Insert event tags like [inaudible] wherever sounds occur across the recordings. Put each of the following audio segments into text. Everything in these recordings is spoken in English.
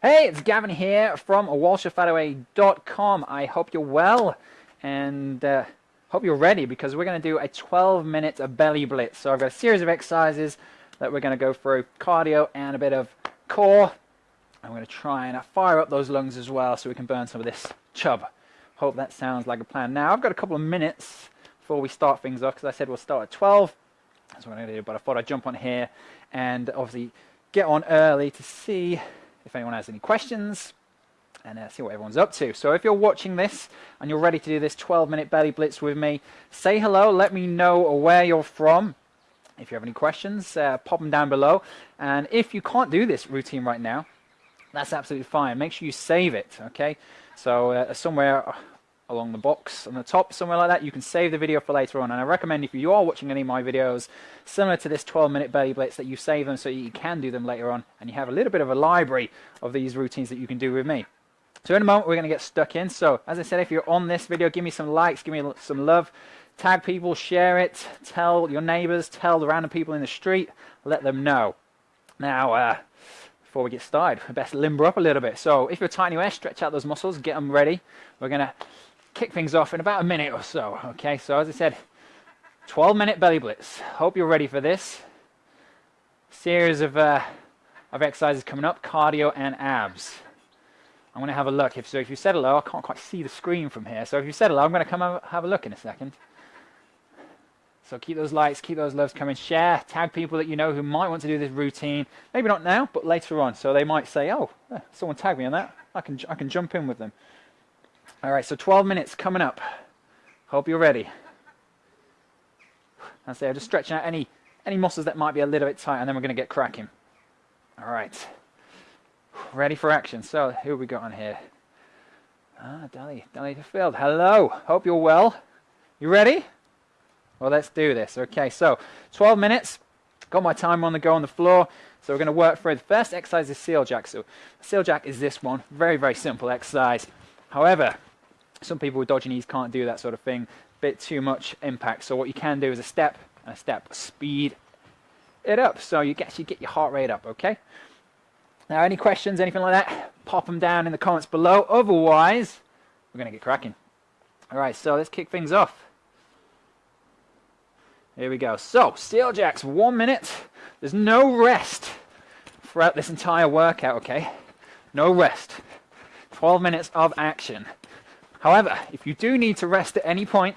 Hey, it's Gavin here from WalshFataway.com. I hope you're well and uh, hope you're ready because we're going to do a 12 minute belly blitz. So I've got a series of exercises that we're going to go through cardio and a bit of core. I'm going to try and fire up those lungs as well so we can burn some of this chub. Hope that sounds like a plan. Now I've got a couple of minutes before we start things off because I said we'll start at 12. That's what I'm going to do, but I thought I'd jump on here and obviously get on early to see if anyone has any questions and uh, see what everyone's up to. So if you're watching this and you're ready to do this 12 minute belly blitz with me, say hello, let me know where you're from. If you have any questions, uh, pop them down below. And if you can't do this routine right now, that's absolutely fine. Make sure you save it, okay? So uh, somewhere along the box on the top, somewhere like that. You can save the video for later on. And I recommend if you are watching any of my videos, similar to this 12 minute belly blitz, that you save them so you can do them later on. And you have a little bit of a library of these routines that you can do with me. So in a moment, we're going to get stuck in. So as I said, if you're on this video, give me some likes, give me some love. Tag people, share it, tell your neighbors, tell the random people in the street, let them know. Now, uh, before we get started, best limber up a little bit. So if you're tight anywhere, stretch out those muscles, get them ready. We're going to kick things off in about a minute or so. Okay, so as I said, 12 minute belly blitz. Hope you're ready for this. Series of, uh, of exercises coming up, cardio and abs. I'm going to have a look. If, so if you said hello, I can't quite see the screen from here. So if you said hello, I'm going to come have a look in a second. So keep those likes, keep those loves coming. Share, tag people that you know who might want to do this routine. Maybe not now, but later on. So they might say, oh, someone tagged me on that. I can, I can jump in with them. All right, so 12 minutes coming up. Hope you're ready. I say I'm just stretching out any any muscles that might be a little bit tight, and then we're going to get cracking. All right, ready for action. So who we got on here? Ah, Dolly, Dolly Field. Hello. Hope you're well. You ready? Well, let's do this. Okay, so 12 minutes. Got my timer on the go on the floor. So we're going to work through the first exercise is seal jack. So seal jack is this one. Very, very simple exercise. However, some people with dodgy knees can't do that sort of thing. Bit too much impact. So what you can do is a step and a step. Speed it up so you actually get your heart rate up, okay? Now, any questions, anything like that, pop them down in the comments below. Otherwise, we're going to get cracking. All right, so let's kick things off. Here we go. So, seal jacks, one minute. There's no rest throughout this entire workout, okay? No rest. 12 minutes of action. However, if you do need to rest at any point,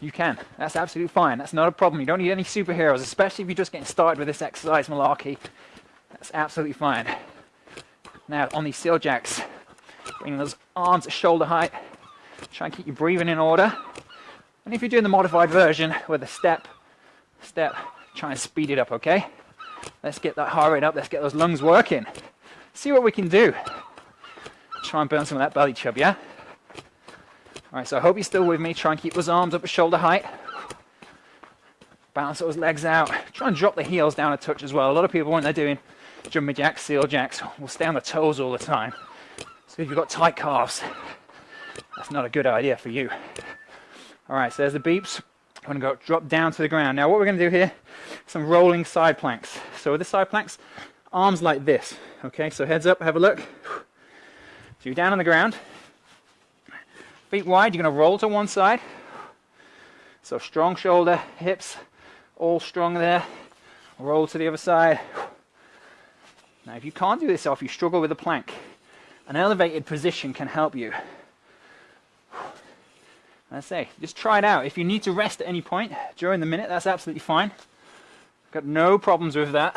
you can. That's absolutely fine. That's not a problem. You don't need any superheroes, especially if you're just getting started with this exercise malarkey. That's absolutely fine. Now, on these seal jacks, bring those arms at shoulder height. Try and keep your breathing in order. And if you're doing the modified version with a step, step, try and speed it up, okay? Let's get that heart rate up. Let's get those lungs working. See what we can do. Try and burn some of that belly chub, yeah? All right, so I hope you're still with me. Try and keep those arms up at shoulder height. Balance those legs out. Try and drop the heels down a touch as well. A lot of people, when they're doing jumping jacks, seal jacks, will stay on the toes all the time. So if you've got tight calves, that's not a good idea for you. All right, so there's the beeps. I'm gonna go drop down to the ground. Now what we're gonna do here, some rolling side planks. So with the side planks, arms like this, okay? So heads up, have a look. So you're down on the ground, Feet wide, you're going to roll to one side. So strong shoulder, hips, all strong there. Roll to the other side. Now if you can't do this or if you struggle with a plank, an elevated position can help you. I say, just try it out. If you need to rest at any point during the minute, that's absolutely fine. Got no problems with that.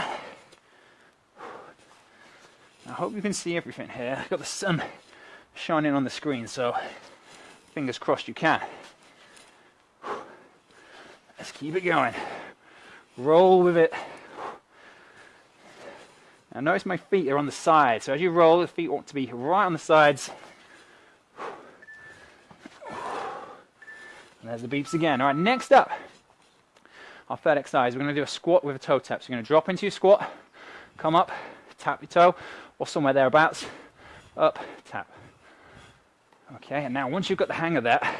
I hope you can see everything here. I've got the sun shining on the screen, so Fingers crossed you can. Let's keep it going. Roll with it. Now notice my feet are on the side. So as you roll, the feet want to be right on the sides. And there's the beeps again. All right, next up, our third exercise, we're going to do a squat with a toe tap. So you're going to drop into your squat, come up, tap your toe, or somewhere thereabouts, up, tap. Okay, and now once you've got the hang of that,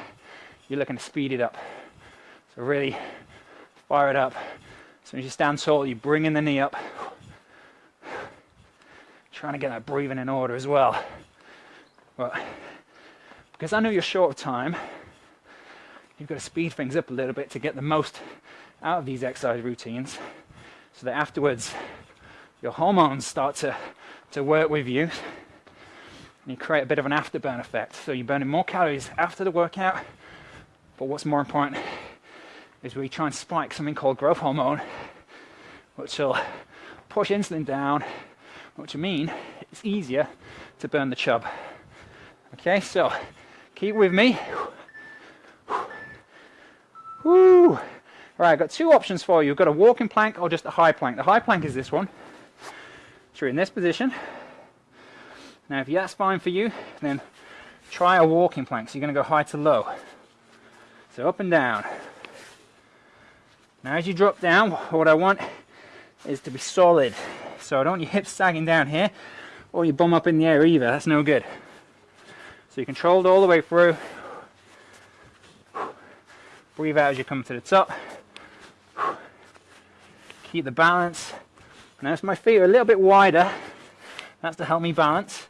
you're looking to speed it up. So really fire it up. As soon as you stand tall, you bring in the knee up. trying to get that breathing in order as well. But because I know you're short of time, you've got to speed things up a little bit to get the most out of these exercise routines so that afterwards your hormones start to, to work with you and you create a bit of an afterburn effect. So you're burning more calories after the workout, but what's more important is we try and spike something called growth hormone, which will push insulin down, which will mean it's easier to burn the chub. Okay, so keep with me. Woo! All right, I've got two options for you. You've got a walking plank or just a high plank. The high plank is this one. So you're in this position. Now, if that's fine for you, then try a walking plank. So you're going to go high to low. So up and down. Now, as you drop down, what I want is to be solid. So I don't want your hips sagging down here or your bum up in the air either. That's no good. So you control it all the way through. Breathe out as you come to the top. Keep the balance. Now as my feet are a little bit wider, that's to help me balance.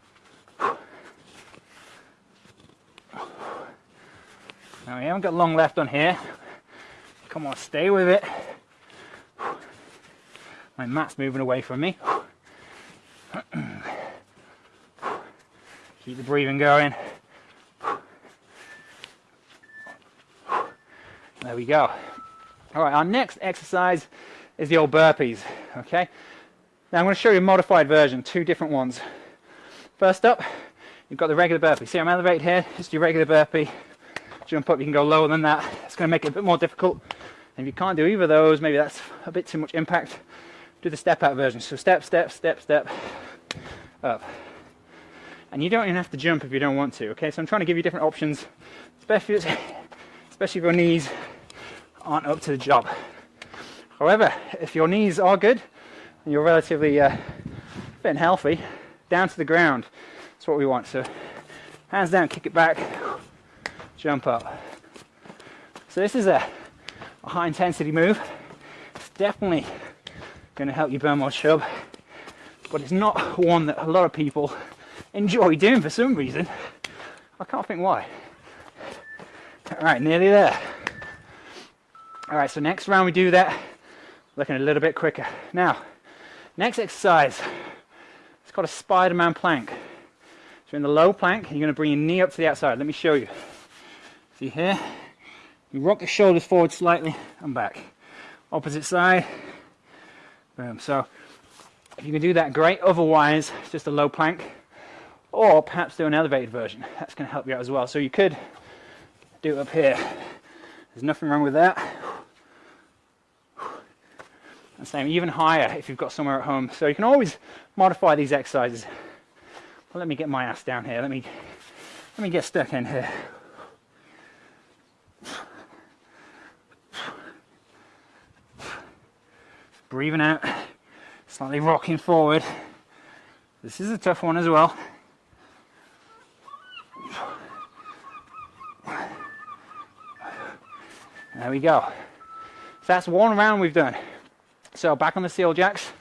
Now we haven't got long left on here. Come on, stay with it. My mat's moving away from me. Keep the breathing going. There we go. All right, our next exercise is the old burpees, okay? Now I'm going to show you a modified version, two different ones. First up, you've got the regular burpee. See I'm elevated here, just your regular burpee. Jump up, you can go lower than that. It's going to make it a bit more difficult. And if you can't do either of those, maybe that's a bit too much impact, do the step out version. So step, step, step, step, up. And you don't even have to jump if you don't want to, okay? So I'm trying to give you different options, especially, especially if your knees aren't up to the job. However, if your knees are good and you're relatively uh, fit and healthy, down to the ground. That's what we want. So hands down, kick it back, jump up. So this is a, a high intensity move. It's definitely going to help you burn more chub, but it's not one that a lot of people enjoy doing for some reason. I can't think why. All right, nearly there. All right, so next round we do that, looking a little bit quicker. Now, next exercise, it's called a Spider-Man plank. So in the low plank, you're gonna bring your knee up to the outside. Let me show you. See here? You rock the shoulders forward slightly and back. Opposite side, boom. So if you can do that, great. Otherwise, just a low plank, or perhaps do an elevated version. That's gonna help you out as well. So you could do it up here. There's nothing wrong with that and same even higher if you've got somewhere at home. So you can always modify these exercises. Well, let me get my ass down here. Let me let me get stuck in here. Breathing out, slightly rocking forward. This is a tough one as well. There we go. So that's one round we've done. So back on the seal jacks.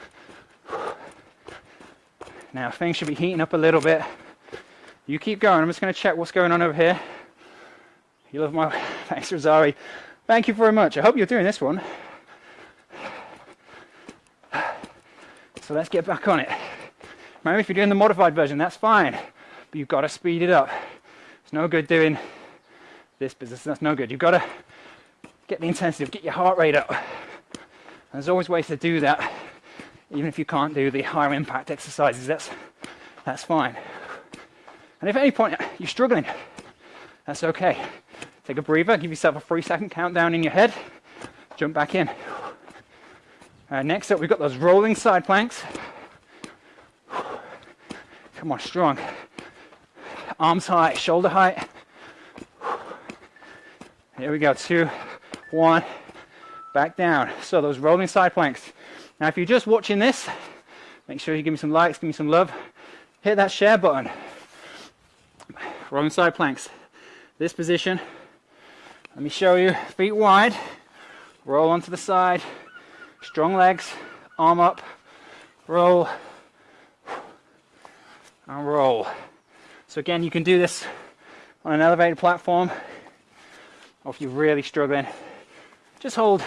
Now things should be heating up a little bit. You keep going. I'm just going to check what's going on over here. You love my [laughs] thanks, Rosari. Thank you very much. I hope you're doing this one. So let's get back on it. Remember, if you're doing the modified version, that's fine, but you've got to speed it up. It's no good doing this business. That's no good. You've got to get the intensity, get your heart rate up. There's always ways to do that, even if you can't do the higher impact exercises, that's, that's fine. And if at any point you're struggling, that's okay. Take a breather, give yourself a three second countdown in your head, jump back in. Uh, next up, we've got those rolling side planks. Come on, strong. Arms high, shoulder height. Here we go, two, one, back down. So those rolling side planks. Now if you're just watching this, make sure you give me some likes, give me some love. Hit that share button. Rolling side planks. This position. Let me show you. Feet wide. Roll onto the side. Strong legs. Arm up. Roll. and roll. So again, you can do this on an elevated platform, or if you're really struggling, just hold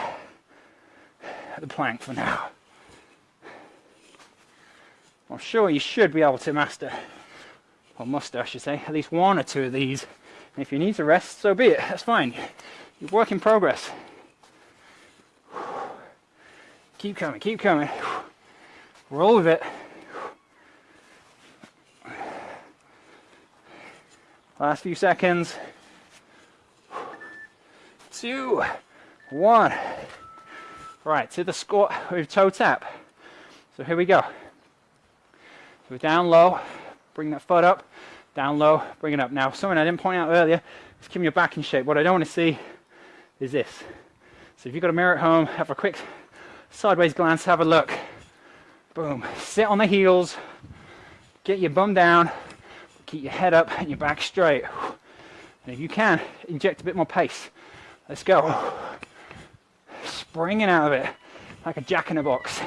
the plank for now. I'm sure you should be able to master, or muster I should say, at least one or two of these. And if you need to rest, so be it, that's fine. You're work in progress. Keep coming, keep coming. Roll with it. Last few seconds. Two, one. Right, to the squat with toe tap. So here we go. So down low, bring that foot up, down low, bring it up. Now, something I didn't point out earlier is keeping your back in shape. What I don't want to see is this. So if you've got a mirror at home, have a quick sideways glance, have a look. Boom. Sit on the heels, get your bum down, keep your head up and your back straight. And if you can, inject a bit more pace. Let's go. Springing out of it like a jack in a box.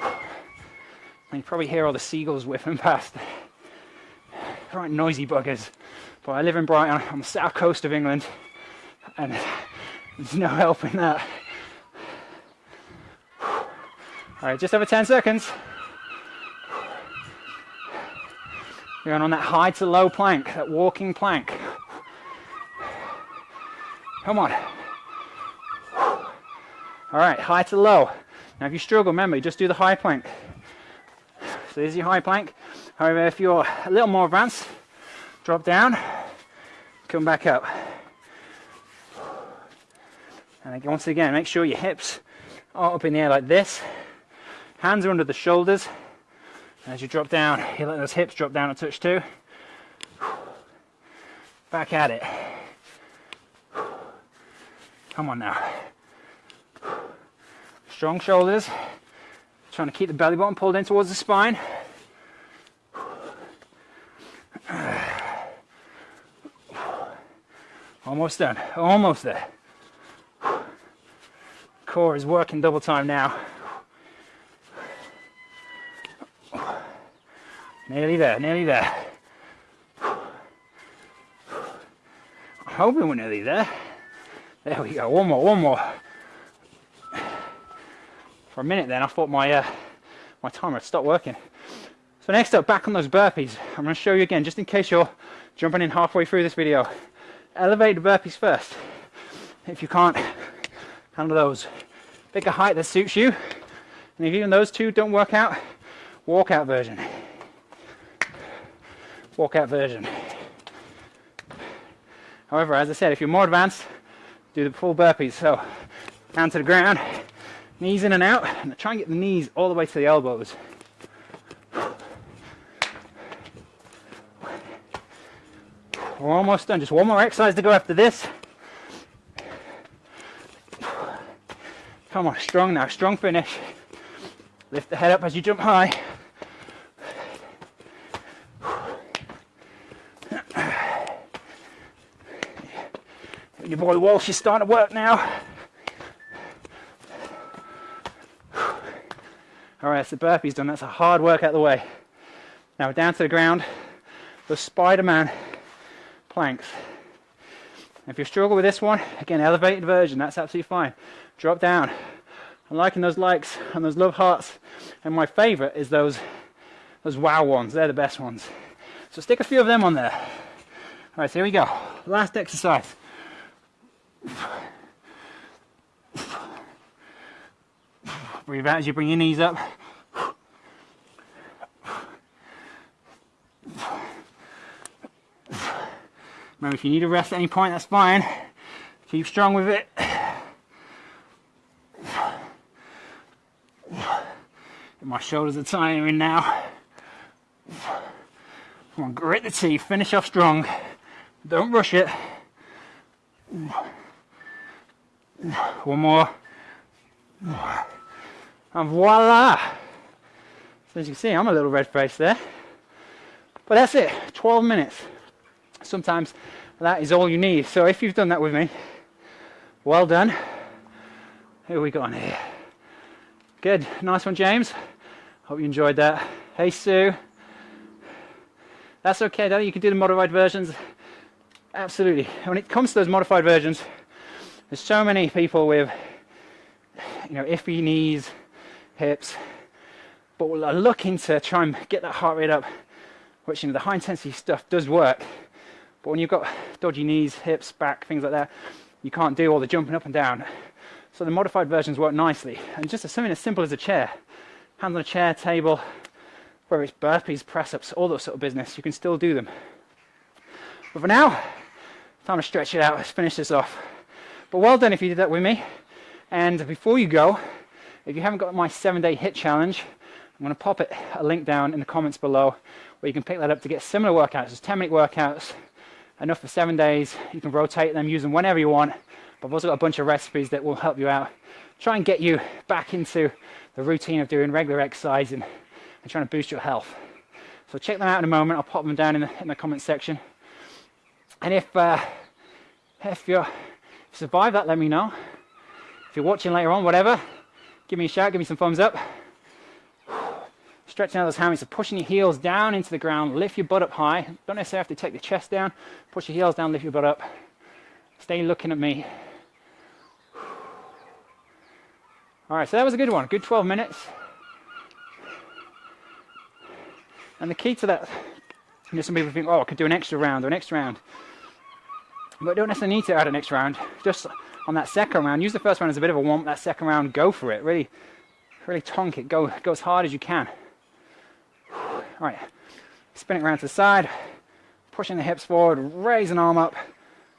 And you probably hear all the seagulls whipping past. Right noisy buggers. But I live in Brighton on the south coast of England and there's no helping that. All right, just over 10 seconds. You're on that high to low plank, that walking plank. Come on. All right, high to low. Now if you struggle, remember, just do the high plank. So there's your high plank. However, if you're a little more advanced, drop down, come back up. And once again, make sure your hips are up in the air like this. Hands are under the shoulders. As you drop down, you let those hips drop down a touch too. Back at it. Come on now. Strong shoulders. Trying to keep the belly button pulled in towards the spine. Almost done. Almost there. Core is working double time now. Nearly there, nearly there. I'm hoping we're nearly there. There we go, one more, one more. For a minute then I thought my, uh, my timer had stopped working. So next up, back on those burpees. I'm to show you again, just in case you're jumping in halfway through this video. Elevate the burpees first. If you can't handle those, pick a height that suits you. And if even those two don't work out, walkout version walkout version. However, as I said, if you're more advanced, do the full burpees. So down to the ground, knees in and out, and try and get the knees all the way to the elbows. We're almost done. Just one more exercise to go after this. Come on, strong now, strong finish. Lift the head up as you jump high. Your boy Walsh is starting to work now. All right, so burpee's done. That's a hard work out the way. Now down to the ground, the Spider-Man planks. If you struggle with this one, again, elevated version, that's absolutely fine. Drop down. I'm liking those likes and those love hearts. And my favorite is those, those wow ones. They're the best ones. So stick a few of them on there. All right, so here we go. Last exercise. Breathe out as you bring your knees up. Remember, if you need to rest at any point, that's fine. Keep strong with it. My shoulders are tiring now. Come on, grit the teeth, finish off strong. Don't rush it. One more. And voila! So as you can see, I'm a little red faced there. But that's it, 12 minutes. Sometimes that is all you need. So if you've done that with me, well done. Who we got on here? Good, nice one, James. Hope you enjoyed that. Hey, Sue. That's okay though, you can do the modified versions. Absolutely. When it comes to those modified versions, there's so many people with you know iffy knees, hips, but we're uh, looking to try and get that heart rate up, which you know the high intensity stuff does work. But when you've got dodgy knees, hips, back, things like that, you can't do all the jumping up and down. So the modified versions work nicely. And just something as simple as a chair, hands on a chair, table, whether it's burpees, press ups, all that sort of business, you can still do them. But for now, time to stretch it out. Let's finish this off. But well done if you did that with me. And before you go, if you haven't got my seven day HIIT challenge, I'm going to pop it a link down in the comments below where you can pick that up to get similar workouts. It's 10 minute workouts, enough for seven days. You can rotate them, use them whenever you want. But I've also got a bunch of recipes that will help you out. Try and get you back into the routine of doing regular exercise and, and trying to boost your health. So check them out in a moment. I'll pop them down in the, in the comment section. And if, uh, if you survive that, let me know. If you're watching later on, whatever, give me a shout, give me some thumbs up. Stretching out those hammies, so pushing your heels down into the ground, lift your butt up high. Don't necessarily have to take the chest down. Push your heels down, lift your butt up. Stay looking at me. All right, so that was a good one. Good 12 minutes. And the key to that, you know, some people think, oh, I could do an extra round or an extra round. But don't necessarily need to add an extra round. Just on that second round, use the first round as a bit of a warm. That second round, go for it. Really, really tonk it. Go, go as hard as you can. [sighs] All right, spin it around to the side, pushing the hips forward, raise an arm up.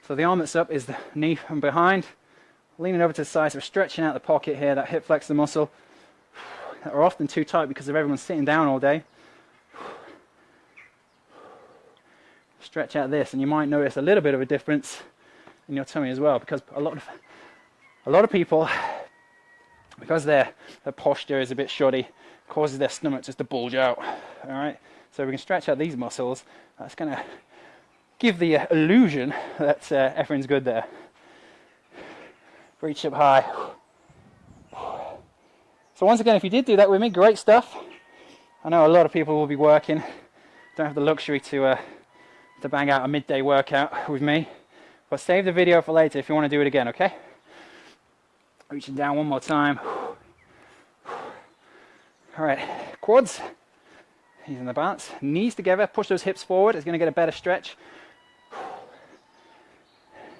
So the arm that's up is the knee from behind. Leaning over to the side, so we're stretching out the pocket here, that hip flexor muscle. [sighs] That are often too tight because of everyone sitting down all day. [sighs] Stretch out this, and you might notice a little bit of a difference in your tummy as well, because a lot of a lot of people, because their their posture is a bit shoddy, causes their stomach just to bulge out. All right, so we can stretch out these muscles. That's going to give the illusion that uh, everything's good there. Reach up high. So once again, if you did do that with me, great stuff. I know a lot of people will be working, don't have the luxury to uh, to bang out a midday workout with me. But save the video for later if you want to do it again, okay? Reaching down one more time. All right, quads, using the balance. Knees together, push those hips forward. It's going to get a better stretch.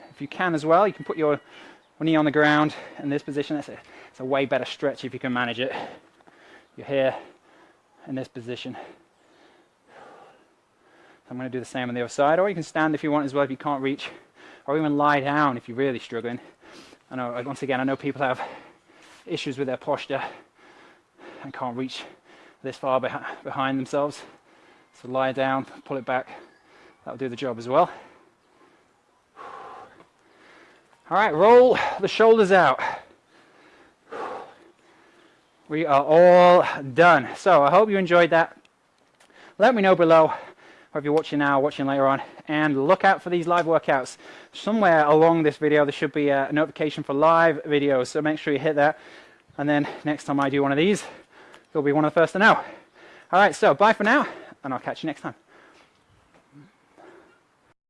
If you can as well, you can put your knee on the ground in this position. It's a, it's a way better stretch if you can manage it. You're here in this position. I'm going to do the same on the other side, or you can stand if you want as well if you can't reach, or even lie down if you're really struggling. I know, once again, I know people have issues with their posture and can't reach this far behind themselves. So lie down, pull it back, that'll do the job as well. All right, roll the shoulders out. We are all done. So I hope you enjoyed that. Let me know below whether you're watching now or watching later on. And look out for these live workouts. Somewhere along this video, there should be a notification for live videos. So make sure you hit that. And then next time I do one of these, you'll be one of the first to know. All right, so bye for now, and I'll catch you next time.